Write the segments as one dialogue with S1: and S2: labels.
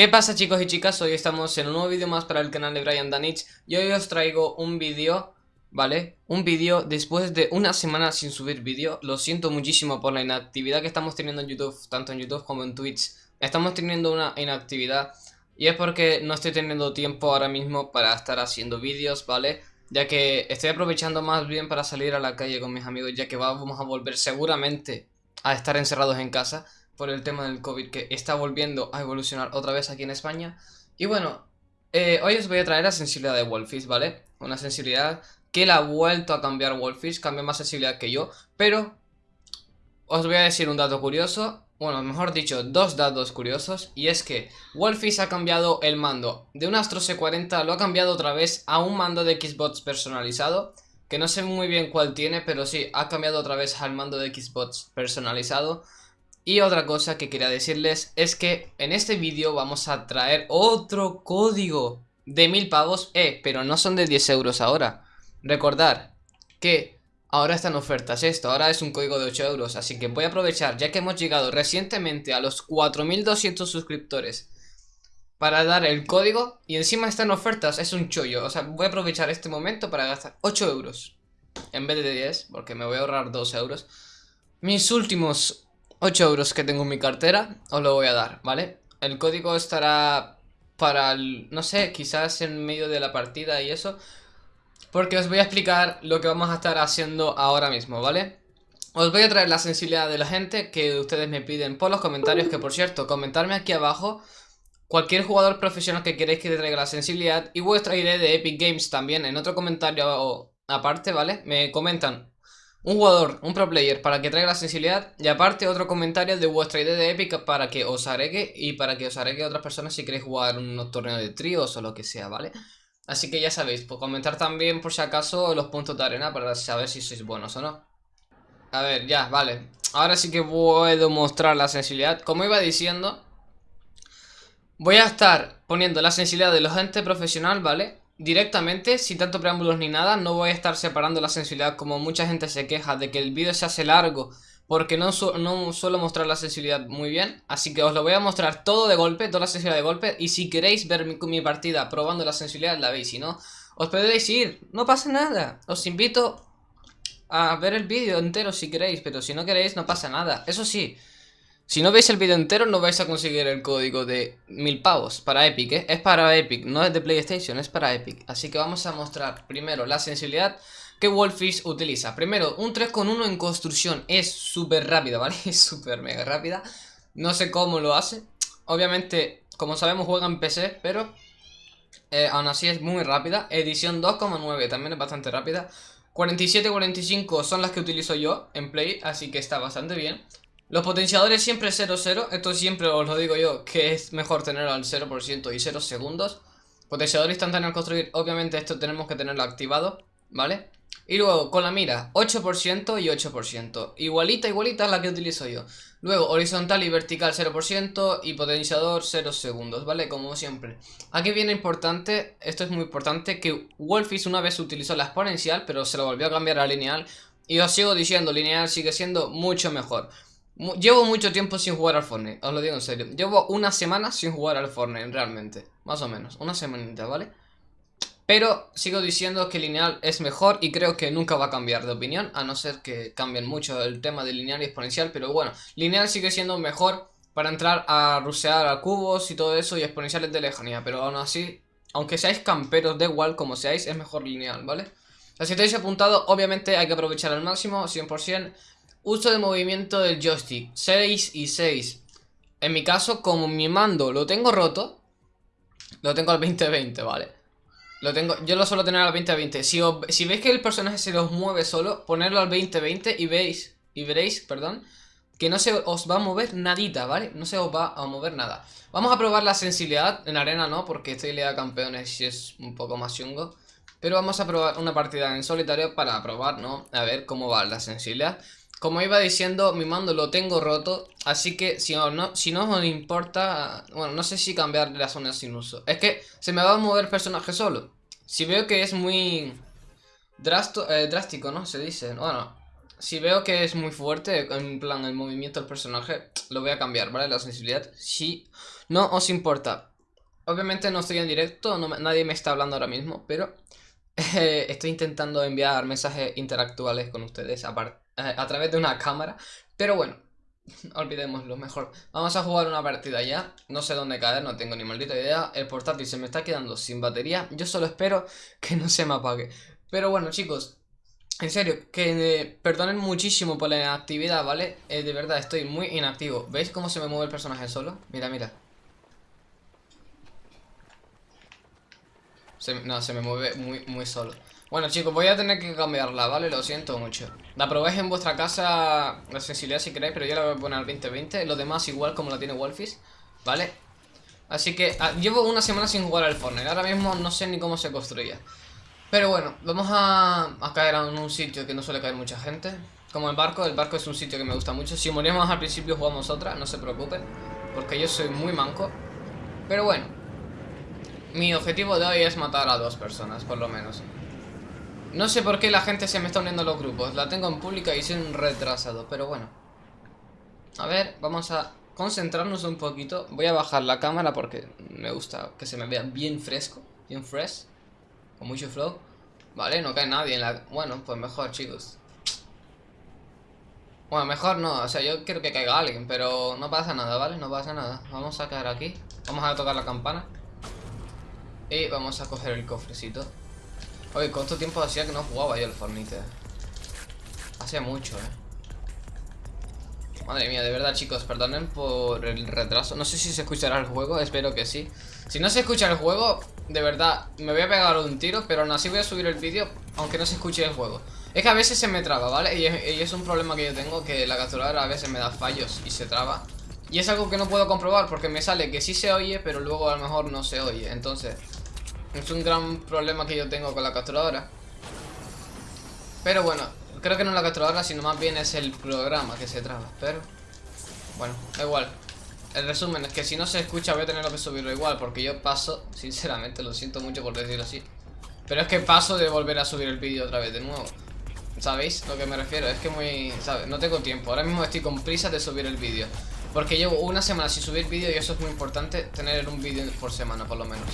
S1: ¿Qué pasa chicos y chicas? Hoy estamos en un nuevo vídeo más para el canal de Brian Danich Y hoy os traigo un vídeo, ¿vale? Un vídeo después de una semana sin subir vídeo Lo siento muchísimo por la inactividad que estamos teniendo en YouTube, tanto en YouTube como en Twitch Estamos teniendo una inactividad Y es porque no estoy teniendo tiempo ahora mismo para estar haciendo vídeos, ¿vale? Ya que estoy aprovechando más bien para salir a la calle con mis amigos Ya que vamos a volver seguramente a estar encerrados en casa por el tema del COVID que está volviendo a evolucionar otra vez aquí en España. Y bueno, eh, hoy os voy a traer la sensibilidad de Wolfish, ¿vale? Una sensibilidad que la ha vuelto a cambiar Wolfish, cambia más sensibilidad que yo, pero os voy a decir un dato curioso, bueno, mejor dicho, dos datos curiosos, y es que Wolfish ha cambiado el mando de un Astro C40, lo ha cambiado otra vez a un mando de Xbox personalizado, que no sé muy bien cuál tiene, pero sí, ha cambiado otra vez al mando de Xbox personalizado, y otra cosa que quería decirles es que en este vídeo vamos a traer otro código de mil pavos, eh, pero no son de 10 euros ahora. Recordar que ahora están ofertas esto, ahora es un código de 8 euros, así que voy a aprovechar ya que hemos llegado recientemente a los 4200 suscriptores para dar el código y encima están ofertas, es un chollo, o sea, voy a aprovechar este momento para gastar 8 euros en vez de 10, porque me voy a ahorrar 2 euros. Mis últimos 8 euros que tengo en mi cartera, os lo voy a dar, ¿vale? El código estará para el, no sé, quizás en medio de la partida y eso Porque os voy a explicar lo que vamos a estar haciendo ahora mismo, ¿vale? Os voy a traer la sensibilidad de la gente que ustedes me piden por los comentarios Que por cierto, comentarme aquí abajo Cualquier jugador profesional que queréis que te traiga la sensibilidad Y vuestra idea de Epic Games también en otro comentario aparte, ¿vale? Me comentan un jugador, un pro player para que traiga la sensibilidad y aparte otro comentario de vuestra idea de épica para que os agregue y para que os agregue otras personas si queréis jugar unos torneos de tríos o lo que sea, ¿vale? Así que ya sabéis, por comentar también por si acaso los puntos de arena para saber si sois buenos o no. A ver, ya, vale. Ahora sí que puedo mostrar la sensibilidad. Como iba diciendo, voy a estar poniendo la sensibilidad de los gente profesional, ¿vale? Directamente, sin tanto preámbulos ni nada, no voy a estar separando la sensibilidad como mucha gente se queja de que el vídeo se hace largo porque no, no suelo mostrar la sensibilidad muy bien, así que os lo voy a mostrar todo de golpe, toda la sensibilidad de golpe, y si queréis ver mi, mi partida probando la sensibilidad la veis, si no, os podéis ir, no pasa nada, os invito a ver el vídeo entero si queréis, pero si no queréis no pasa nada, eso sí, si no veis el vídeo entero no vais a conseguir el código de mil pavos para Epic, ¿eh? Es para Epic, no es de PlayStation, es para Epic. Así que vamos a mostrar primero la sensibilidad que Wolfish utiliza. Primero, un 3.1 en construcción. Es súper rápida, ¿vale? Es súper mega rápida. No sé cómo lo hace. Obviamente, como sabemos, juega en PC, pero eh, aún así es muy rápida. Edición 2.9 también es bastante rápida. 47-45 son las que utilizo yo en Play, así que está bastante bien. Los potenciadores siempre 0-0, esto siempre os lo digo yo, que es mejor tenerlo al 0% y 0 segundos. Potenciador instantáneo al construir, obviamente esto tenemos que tenerlo activado, ¿vale? Y luego con la mira, 8% y 8%, igualita, igualita es la que utilizo yo. Luego horizontal y vertical 0% y potenciador 0 segundos, ¿vale? Como siempre. Aquí viene importante, esto es muy importante, que Wolfish una vez utilizó la exponencial, pero se lo volvió a cambiar a lineal. Y os sigo diciendo, lineal sigue siendo mucho mejor. Llevo mucho tiempo sin jugar al Fortnite, os lo digo en serio. Llevo una semana sin jugar al Fortnite, realmente. Más o menos, una semanita, ¿vale? Pero sigo diciendo que lineal es mejor y creo que nunca va a cambiar de opinión, a no ser que cambien mucho el tema de lineal y exponencial, pero bueno, lineal sigue siendo mejor para entrar a rusear a cubos y todo eso y exponenciales de lejanía, pero aún así, aunque seáis camperos, de igual como seáis, es mejor lineal, ¿vale? Así si estáis apuntado, obviamente hay que aprovechar al máximo, 100%, Uso de movimiento del joystick 6 y 6 En mi caso, como mi mando lo tengo roto Lo tengo al 20-20, ¿vale? Lo tengo, yo lo suelo tener al 20-20 si, si veis que el personaje se los mueve solo Ponerlo al 20-20 y veis Y veréis, perdón Que no se os va a mover nadita, ¿vale? No se os va a mover nada Vamos a probar la sensibilidad En arena no, porque estoy de campeones Y es un poco más chungo Pero vamos a probar una partida en solitario Para probar, ¿no? A ver cómo va la sensibilidad como iba diciendo, mi mando lo tengo roto, así que si no, si no os importa, bueno, no sé si cambiar la zona sin uso. Es que se me va a mover personaje solo. Si veo que es muy eh, drástico, ¿no? Se dice, bueno, si veo que es muy fuerte, en plan el movimiento del personaje, lo voy a cambiar, ¿vale? La sensibilidad, si no os importa. Obviamente no estoy en directo, nadie me está hablando ahora mismo, pero estoy intentando enviar mensajes interactuales con ustedes a, través de una cámara. Pero bueno, olvidémoslo mejor. Vamos a jugar una partida ya. No sé dónde caer, no tengo ni maldita idea. El portátil se me está quedando sin batería. Yo solo espero que no se me apague. Pero bueno, chicos, en serio, que eh, perdonen muchísimo por la inactividad, ¿vale? Eh, de verdad, estoy muy inactivo. ¿Veis cómo se me mueve el personaje solo? Mira, mira. No, se me mueve muy, muy solo. Bueno, chicos, voy a tener que cambiarla, ¿vale? Lo siento mucho. La probéis en vuestra casa, la sensibilidad si queréis, pero yo la voy a poner al 2020. Lo demás igual como la tiene Wolfis, ¿vale? Así que ah, llevo una semana sin jugar al Fortnite. Ahora mismo no sé ni cómo se construye. Pero bueno, vamos a, caer en un sitio que no suele caer mucha gente Como el barco, el barco es un sitio que me gusta mucho Si morimos al principio jugamos otra, no se preocupen Porque yo soy muy manco Pero bueno Mi objetivo de hoy es matar a dos personas, por lo menos No sé por qué la gente se me está uniendo a los grupos La tengo en pública y soy un retrasado, pero bueno A ver, vamos a concentrarnos un poquito Voy a bajar la cámara porque me gusta que se me vea bien fresco Bien fresh con mucho flow. Vale, no cae nadie en la... Bueno, pues mejor, chicos. Bueno, mejor no, o sea, yo quiero que caiga alguien, pero no pasa nada, ¿vale? No pasa nada. Vamos a caer aquí. Vamos a tocar la campana. Y vamos a coger el cofrecito. Oye, ¿cuánto tiempo hacía que no jugaba yo el Fornite? Hace mucho, eh. Madre mía, de verdad chicos, perdonen por el retraso No sé si se escuchará el juego, espero que sí Si no se escucha el juego, de verdad, me voy a pegar un tiro Pero aún así voy a subir el vídeo, aunque no se escuche el juego Es que a veces se me traba, ¿vale? Y es, un problema que yo tengo, que la capturadora a veces me da fallos y se traba Y es algo que no puedo comprobar porque me sale que sí se oye, pero luego a lo mejor no se oye Entonces, es un gran problema que yo tengo con la capturadora Pero bueno, Creo que no la capturadora, sino más bien es el programa que se traba. Pero, bueno, da igual. El resumen es que si no se escucha voy a tener que subirlo igual Porque yo paso, sinceramente, lo siento mucho por decirlo así Pero es que paso de volver a subir el vídeo otra vez de nuevo ¿Sabéis lo que me refiero? Es que muy... ¿sabes? No tengo tiempo Ahora mismo estoy con prisa de subir el vídeo Porque llevo una semana sin subir vídeo y eso es muy importante Tener un vídeo por semana por lo menos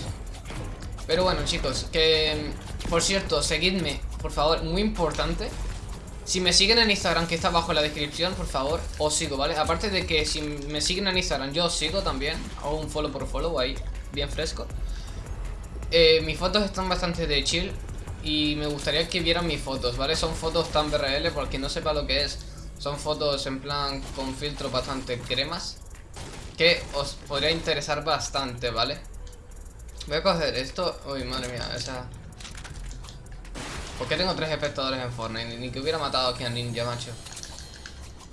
S1: Pero bueno chicos, que... Por cierto, seguidme, por favor, muy importante si me siguen en Instagram, que está abajo en la descripción, por favor, os sigo, ¿vale? Aparte de que si me siguen en Instagram, yo os sigo también. Hago un follow por follow ahí, bien fresco. Eh, mis fotos están bastante de chill y me gustaría que vieran mis fotos, ¿vale? Son fotos tan BRL, porque no sepa lo que es. Son fotos en plan con filtro bastante cremas. Que os podría interesar bastante, ¿vale? Voy a coger esto. Uy, madre mía, esa... ¿Por qué tengo tres espectadores en Fortnite? Ni, que hubiera matado aquí a Ninja, macho.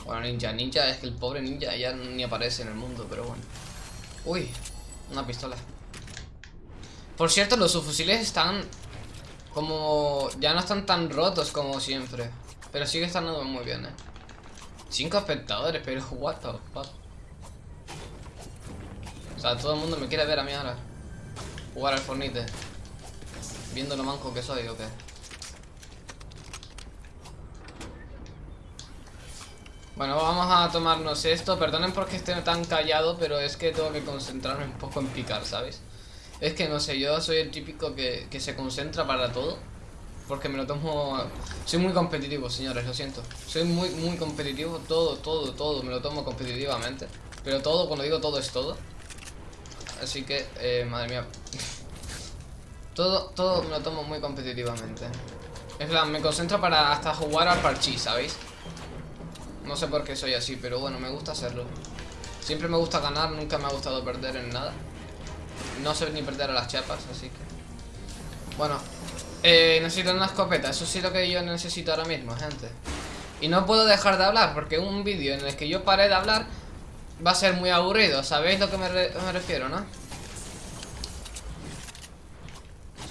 S1: Bueno, Ninja, Ninja es que el pobre Ninja ya ni aparece en el mundo, pero bueno. Uy, una pistola. Por cierto, los subfusiles están como... Ya no están tan rotos como siempre. Pero sigue estando muy bien, eh. Cinco espectadores, pero what the fuck. O sea, todo el mundo me quiere ver a mí ahora. Jugar al Fornite. Viendo lo manco que soy o qué. Bueno, vamos a tomarnos esto. Perdonen porque esté tan callado, pero es que tengo que concentrarme un poco en picar, ¿sabes? Es que no sé, yo soy el típico que, se concentra para todo. Porque me lo tomo... Soy muy competitivo, señores, lo siento. Soy muy, muy competitivo. Todo, todo, todo me lo tomo competitivamente. Pero todo, cuando digo todo, es todo. Así que, eh, madre mía. todo, todo me lo tomo muy competitivamente. Es plan, me concentro para hasta jugar al parchís, ¿sabéis? No sé por qué soy así, pero bueno, me gusta hacerlo. Siempre me gusta ganar, nunca me ha gustado perder en nada. No sé ni perder a las chapas, así que... Bueno, eh, necesito una escopeta, eso sí lo que yo necesito ahora mismo, gente. Y no puedo dejar de hablar, porque un vídeo en el que yo pare de hablar va a ser muy aburrido, ¿sabéis lo que me, refiero, no?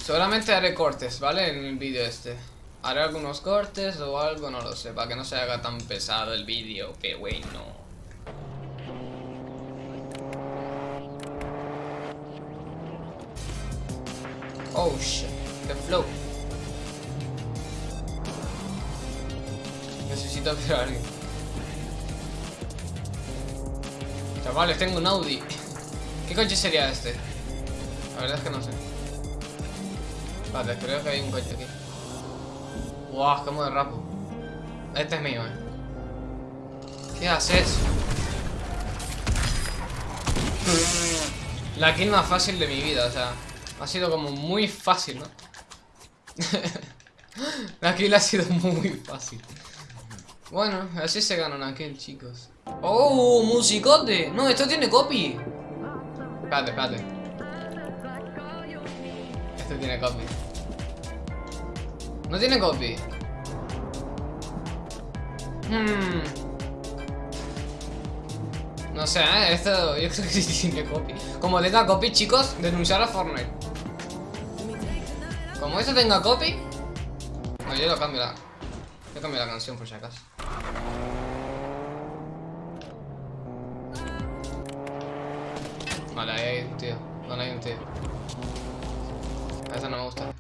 S1: Seguramente haré cortes, ¿vale? En el vídeo este. Haré algunos cortes o algo, no lo sé, para que no se haga tan pesado el vídeo, que bueno. Oh shit, the flow. Necesito ver a alguien. Chavales, tengo un Audi. ¿Qué coche sería este? verdad es que no sé. Vale, creo que hay un coche aquí. Wow, como de rapo. Este es mío, eh. ¿Qué haces? La kill más fácil de mi vida, o sea, ha sido como muy fácil, ¿no? la kill ha sido muy fácil. Bueno, así se gana una kill, chicos. ¡Oh, musicote! No, esto tiene copy. Espérate, espérate. Esto tiene copy. No tiene copy. Hmm. No sé, ¿eh? esto yo creo que sí tiene copy. Como tenga copy, chicos, denunciar a Fortnite. Como esto tenga copy. No, yo lo cambio la. Yo cambio la canción por si acaso. Vale, ahí hay un tío. No, hay un tío. Esa no me gusta.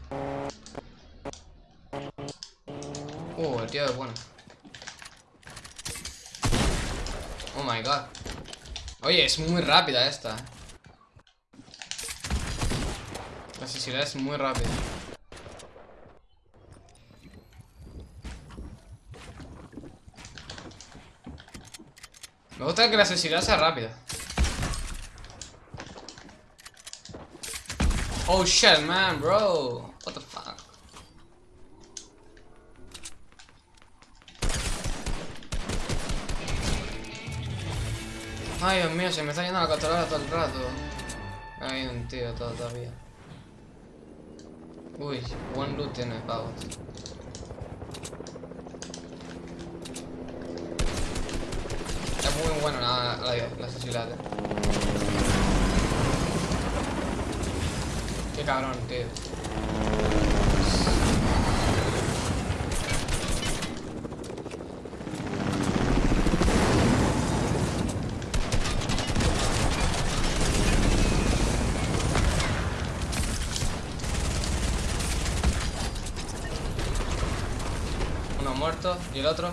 S1: Uh, el tío es bueno. Oh my god. Oye, es muy rápida esta. La asesinada es muy rápida. Me gusta que la asesinada sea rápida. Oh shit, man, bro. What the fuck? Ay, Dios mío, se me está yendo la controladora todo el rato. Hay un tío todavía. Uy, buen loot tiene pavos. Es muy bueno la, la, la accesibilidad. Cabrón, tío. Uno muerto y el otro.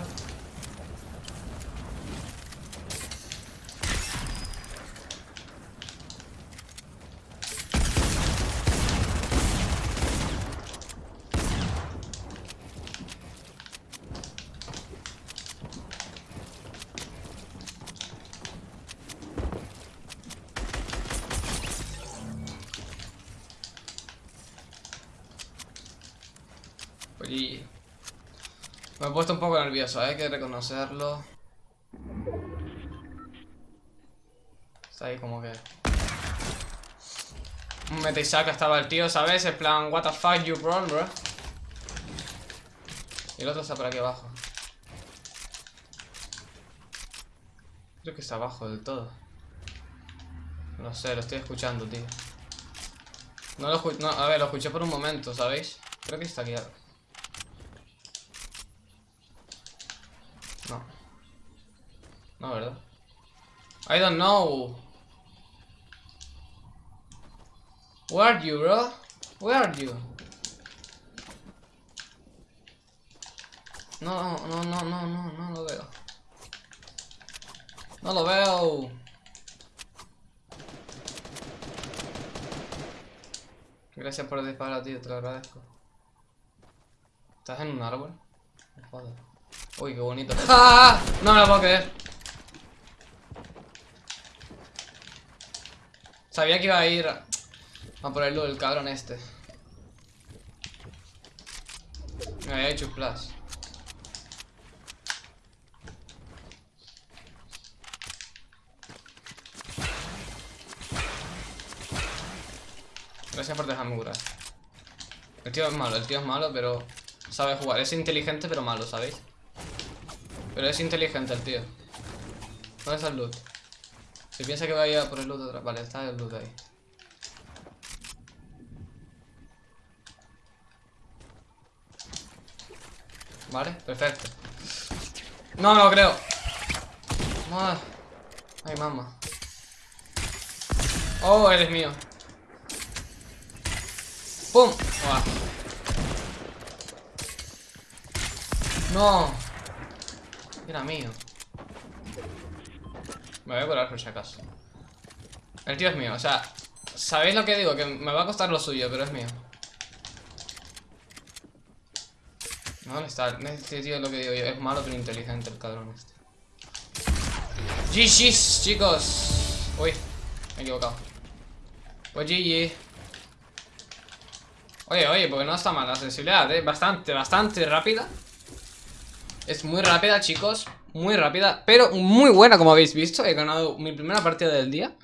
S1: Oye. Me he puesto un poco nervioso, hay que reconocerlo. Está ahí como que... Un mete y saca estaba el tío, ¿sabes? En plan, what the fuck you bro, bro. Y el otro está por aquí abajo. Creo que está abajo del todo. No sé, lo estoy escuchando, tío. No lo no, a ver, lo escuché por un momento, ¿sabéis? Creo que está aquí. No, ¿verdad? I don't know. Where are you, bro? Where are you? No, no, no, no, no, no lo veo. No lo veo. Gracias por disparar, tío, te lo agradezco. ¿Estás en un árbol? Joder. Uy, qué bonito. ¡Ah! No me lo puedo creer. Sabía que iba a ir a por el cabrón este. Me había hecho flash. Gracias por dejarme curar. El tío es malo, el tío es malo, pero sabe jugar. Es inteligente, pero malo, ¿sabéis? Pero es inteligente el tío. ¿Dónde está el loot? Si piensa que va a ir a por el loot otra. Vale, está el loot ahí. Vale, perfecto. No lo creo. Ah. Ay, mamá. Oh, eres mío. ¡Pum! Buah. No. Era mío. Me voy a curar por si acaso. El tío es mío, o sea, ¿Sabéis lo que digo? Que me va a costar lo suyo, pero es mío. ¿Dónde está? Este tío es lo que digo yo. Es malo pero inteligente el cabrón este. GG's, chicos. Uy, me he equivocado. Pues GG. Oye, oye, porque no está mal la sensibilidad, ¿eh? Bastante, bastante rápida. Es muy rápida, chicos. Muy rápida, pero muy buena, como habéis visto. He ganado mi primera partida del día.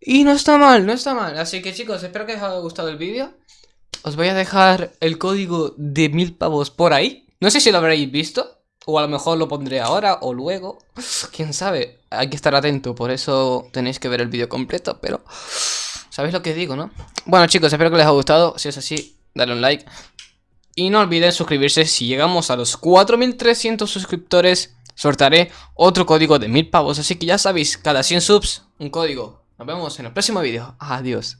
S1: Y no está mal, no está mal. Así que, chicos, espero que os haya gustado el vídeo. Os voy a dejar el código de mil pavos por ahí. No sé si lo habréis visto. O a lo mejor lo pondré ahora o luego. Quién sabe. Hay que estar atento. Por eso tenéis que ver el vídeo completo. Pero... ¿Sabéis lo que digo, no? Bueno, chicos, espero que les haya gustado. Si es así, dale un like. Y no olviden suscribirse. Si llegamos a los 4300 suscriptores, sortaré otro código de mil pavos. Así que ya sabéis, cada 100 subs, un código. Nos vemos en el próximo vídeo. Adiós.